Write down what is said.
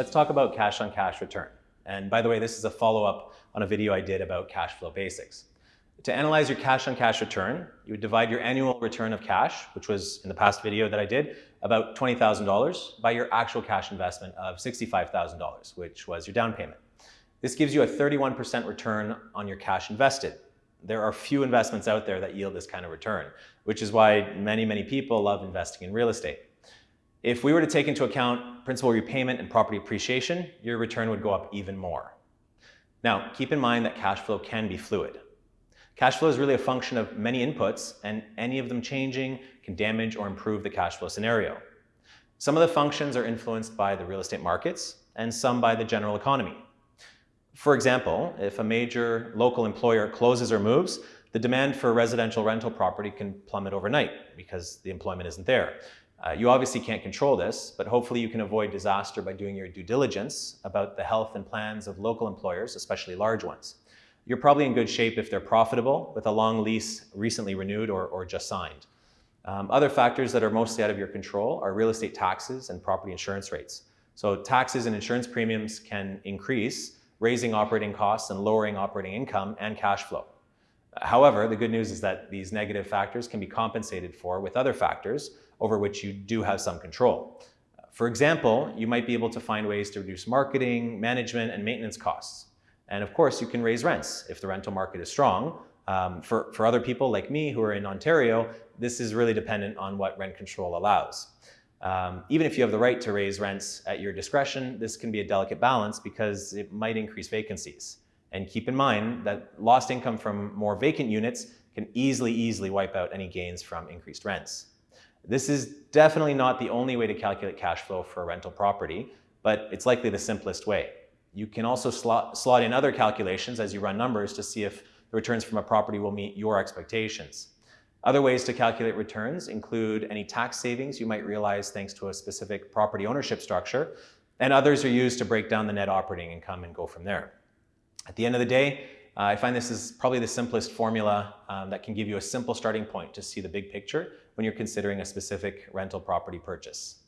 let's talk about cash on cash return. And by the way, this is a follow-up on a video I did about cash flow basics. To analyze your cash on cash return, you would divide your annual return of cash, which was in the past video that I did, about $20,000 by your actual cash investment of $65,000, which was your down payment. This gives you a 31% return on your cash invested. There are few investments out there that yield this kind of return, which is why many, many people love investing in real estate. If we were to take into account principal repayment and property appreciation, your return would go up even more. Now, keep in mind that cash flow can be fluid. Cash flow is really a function of many inputs, and any of them changing can damage or improve the cash flow scenario. Some of the functions are influenced by the real estate markets, and some by the general economy. For example, if a major local employer closes or moves, the demand for residential rental property can plummet overnight because the employment isn't there. Uh, you obviously can't control this, but hopefully you can avoid disaster by doing your due diligence about the health and plans of local employers, especially large ones. You're probably in good shape if they're profitable, with a long lease recently renewed or, or just signed. Um, other factors that are mostly out of your control are real estate taxes and property insurance rates. So taxes and insurance premiums can increase, raising operating costs and lowering operating income and cash flow. However, the good news is that these negative factors can be compensated for with other factors over which you do have some control. For example, you might be able to find ways to reduce marketing, management, and maintenance costs. And of course, you can raise rents if the rental market is strong. Um, for, for other people like me who are in Ontario, this is really dependent on what rent control allows. Um, even if you have the right to raise rents at your discretion, this can be a delicate balance because it might increase vacancies. And keep in mind that lost income from more vacant units can easily, easily wipe out any gains from increased rents. This is definitely not the only way to calculate cash flow for a rental property, but it's likely the simplest way. You can also slot, slot in other calculations as you run numbers to see if the returns from a property will meet your expectations. Other ways to calculate returns include any tax savings you might realize thanks to a specific property ownership structure, and others are used to break down the net operating income and go from there. At the end of the day, uh, I find this is probably the simplest formula um, that can give you a simple starting point to see the big picture when you're considering a specific rental property purchase.